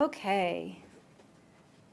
Okay.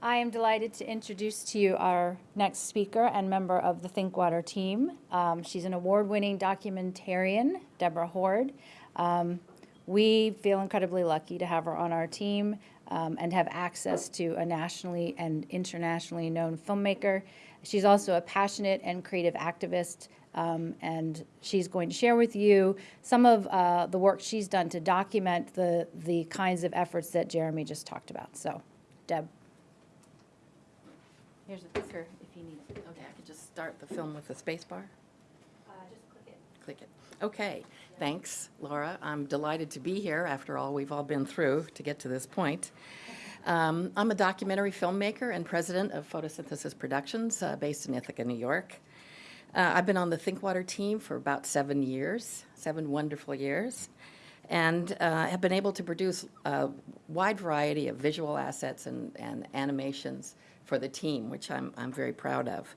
I am delighted to introduce to you our next speaker and member of the Thinkwater team. Um, she's an award-winning documentarian, Deborah Hoard. Um, we feel incredibly lucky to have her on our team um, and have access to a nationally and internationally known filmmaker. She's also a passionate and creative activist, um, and she's going to share with you some of uh, the work she's done to document the, the kinds of efforts that Jeremy just talked about. So, Deb. Here's a clicker if you need it. Okay, I can just start the film with the space bar. just click it. Click it. Okay, thanks, Laura. I'm delighted to be here after all we've all been through to get to this point. Um, I'm a documentary filmmaker and president of Photosynthesis Productions uh, based in Ithaca, New York. Uh, I've been on the Thinkwater team for about seven years, seven wonderful years, and uh, have been able to produce a wide variety of visual assets and, and animations for the team, which I'm, I'm very proud of.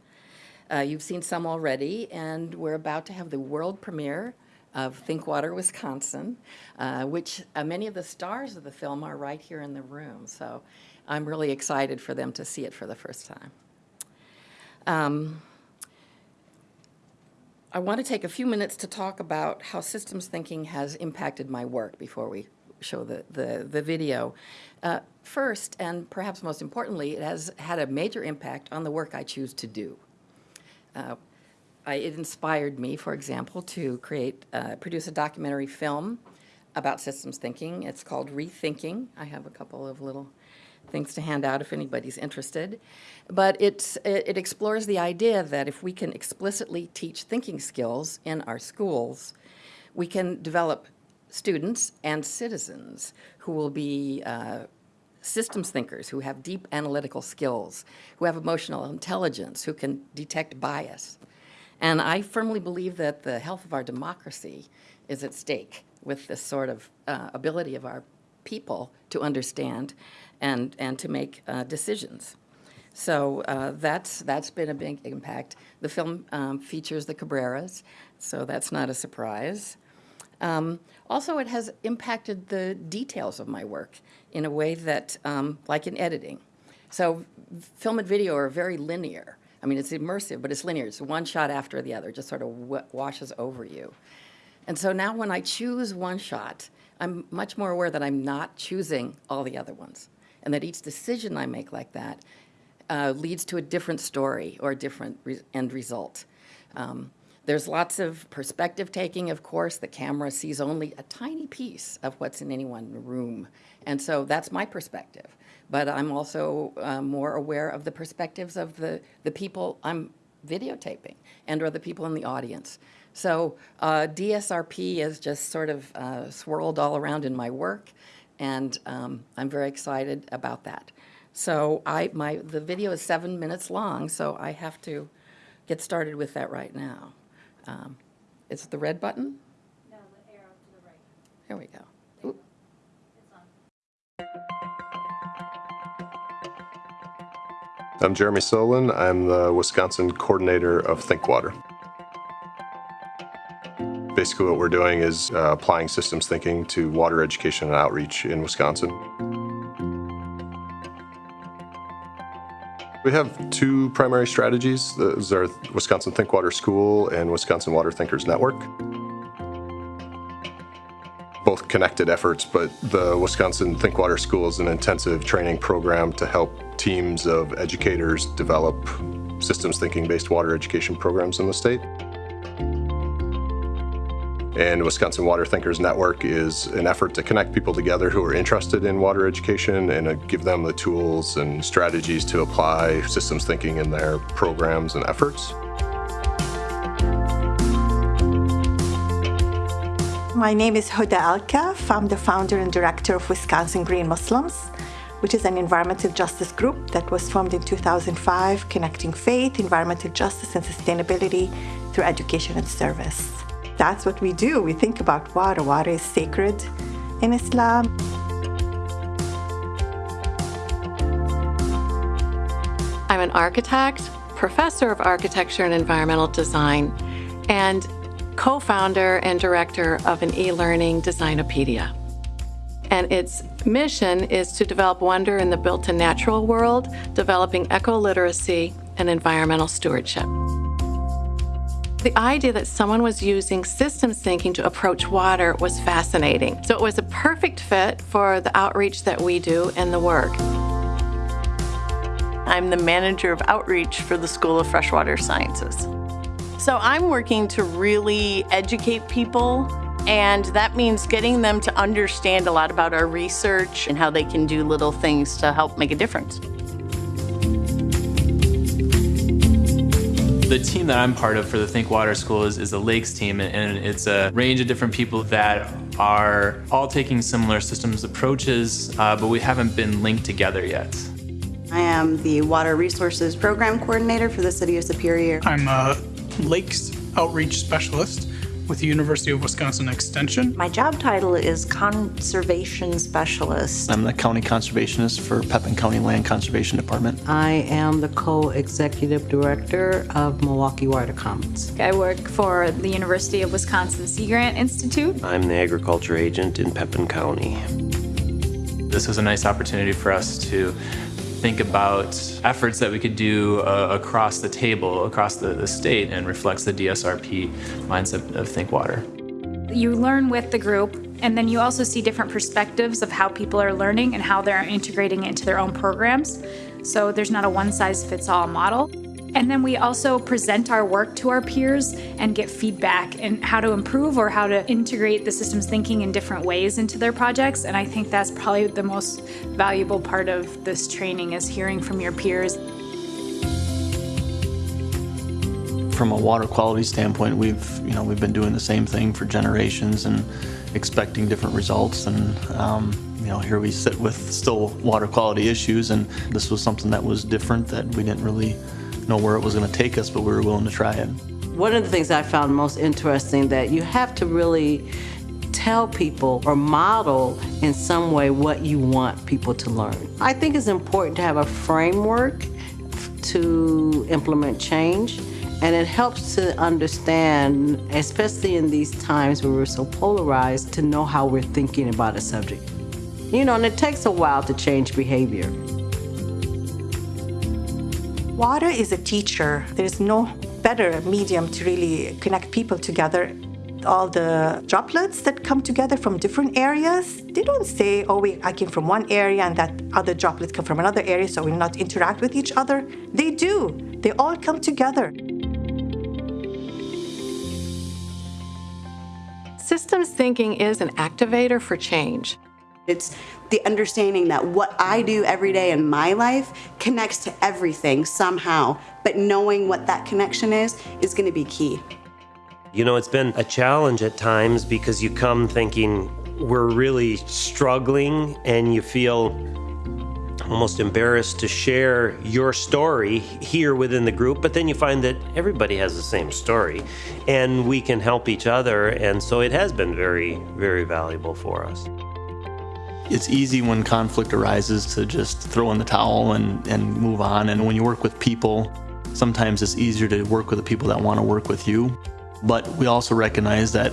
Uh, you've seen some already, and we're about to have the world premiere of Thinkwater, Wisconsin, uh, which uh, many of the stars of the film are right here in the room. So I'm really excited for them to see it for the first time. Um, I want to take a few minutes to talk about how systems thinking has impacted my work before we show the, the, the video. Uh, first, and perhaps most importantly, it has had a major impact on the work I choose to do. Uh, I, it inspired me, for example, to create, uh, produce a documentary film about systems thinking. It's called Rethinking. I have a couple of little things to hand out if anybody's interested. But it's, it, it explores the idea that if we can explicitly teach thinking skills in our schools, we can develop students and citizens who will be uh, systems thinkers, who have deep analytical skills, who have emotional intelligence, who can detect bias. And I firmly believe that the health of our democracy is at stake with this sort of uh, ability of our people to understand and, and to make uh, decisions. So uh, that's, that's been a big impact. The film um, features the Cabreras, so that's not a surprise. Um, also, it has impacted the details of my work in a way that, um, like in editing. So film and video are very linear. I mean, it's immersive, but it's linear. It's one shot after the other, just sort of washes over you. And so now when I choose one shot, I'm much more aware that I'm not choosing all the other ones, and that each decision I make like that uh, leads to a different story or a different re end result. Um, there's lots of perspective taking, of course. The camera sees only a tiny piece of what's in any one room. And so that's my perspective. But I'm also uh, more aware of the perspectives of the, the people I'm videotaping and or the people in the audience. So uh, DSRP is just sort of uh, swirled all around in my work, and um, I'm very excited about that. So I, my, the video is seven minutes long, so I have to get started with that right now. Um, It's the red button? No, the arrow to the right. There we go. I'm Jeremy Solin. I'm the Wisconsin coordinator of Thinkwater. Basically what we're doing is uh, applying systems thinking to water education and outreach in Wisconsin. We have two primary strategies. Those are Wisconsin Thinkwater School and Wisconsin Water Thinkers Network. Both connected efforts, but the Wisconsin Thinkwater School is an intensive training program to help teams of educators develop systems thinking based water education programs in the state. And Wisconsin Water Thinkers Network is an effort to connect people together who are interested in water education and give them the tools and strategies to apply systems thinking in their programs and efforts. My name is Huda Alkaff. I'm the founder and director of Wisconsin Green Muslims, which is an environmental justice group that was formed in 2005, connecting faith, environmental justice, and sustainability through education and service that's what we do. We think about water. Water is sacred in Islam. I'm an architect, professor of architecture and environmental design, and co-founder and director of an e-learning Designopedia. And its mission is to develop wonder in the built and natural world, developing eco-literacy and environmental stewardship. The idea that someone was using systems thinking to approach water was fascinating. So it was a perfect fit for the outreach that we do and the work. I'm the manager of outreach for the School of Freshwater Sciences. So I'm working to really educate people, and that means getting them to understand a lot about our research and how they can do little things to help make a difference. The team that I'm part of for the Think Water School is, is the Lakes team, and it's a range of different people that are all taking similar systems approaches, uh, but we haven't been linked together yet. I am the Water Resources Program Coordinator for the City of Superior. I'm a Lakes Outreach Specialist with the University of Wisconsin Extension. My job title is Conservation Specialist. I'm the County Conservationist for Pepin County Land Conservation Department. I am the co-executive director of Milwaukee Water Commons. I work for the University of Wisconsin Sea Grant Institute. I'm the agriculture agent in Pepin County. This was a nice opportunity for us to think about efforts that we could do uh, across the table, across the, the state, and reflects the DSRP mindset of Think Water. You learn with the group, and then you also see different perspectives of how people are learning and how they're integrating it into their own programs. So there's not a one size fits all model. And then we also present our work to our peers and get feedback and how to improve or how to integrate the systems thinking in different ways into their projects. And I think that's probably the most valuable part of this training is hearing from your peers. From a water quality standpoint, we've, you know, we've been doing the same thing for generations and expecting different results. And, um, you know, here we sit with still water quality issues, and this was something that was different that we didn't really know where it was going to take us, but we were willing to try it. One of the things I found most interesting that you have to really tell people or model in some way what you want people to learn. I think it's important to have a framework to implement change and it helps to understand, especially in these times where we're so polarized, to know how we're thinking about a subject. You know, and it takes a while to change behavior. Water is a teacher. There's no better medium to really connect people together. All the droplets that come together from different areas, they don't say, oh, we, I came from one area and that other droplet come from another area, so we not interact with each other. They do. They all come together. Systems thinking is an activator for change. It's the understanding that what I do every day in my life connects to everything somehow, but knowing what that connection is is going to be key. You know, it's been a challenge at times because you come thinking we're really struggling and you feel almost embarrassed to share your story here within the group, but then you find that everybody has the same story and we can help each other. And so it has been very, very valuable for us. It's easy when conflict arises to just throw in the towel and, and move on. And when you work with people, sometimes it's easier to work with the people that want to work with you. But we also recognize that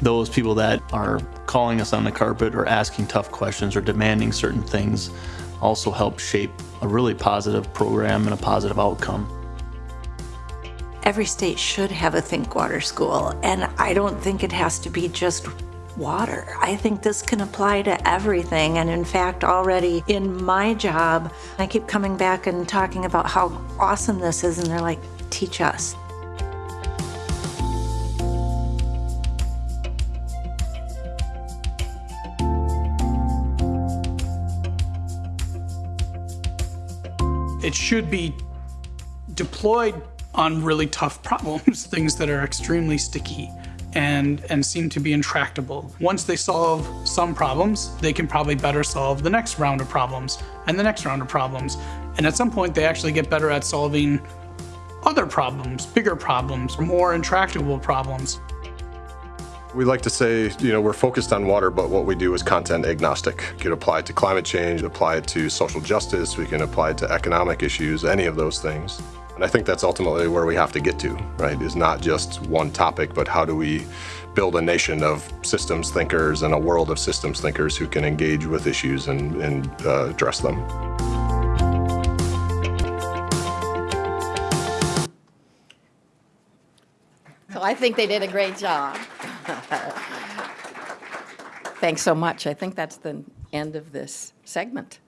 those people that are calling us on the carpet or asking tough questions or demanding certain things also help shape a really positive program and a positive outcome. Every state should have a Think Water School, and I don't think it has to be just water. I think this can apply to everything, and in fact, already in my job, I keep coming back and talking about how awesome this is, and they're like, teach us. It should be deployed on really tough problems, things that are extremely sticky and, and seem to be intractable. Once they solve some problems, they can probably better solve the next round of problems and the next round of problems. And at some point, they actually get better at solving other problems, bigger problems, more intractable problems. We like to say, you know, we're focused on water, but what we do is content agnostic. We can apply it to climate change, apply it to social justice, we can apply it to economic issues, any of those things. And I think that's ultimately where we have to get to, right? Is not just one topic, but how do we build a nation of systems thinkers and a world of systems thinkers who can engage with issues and, and uh, address them. So I think they did a great job. Thanks so much. I think that's the end of this segment.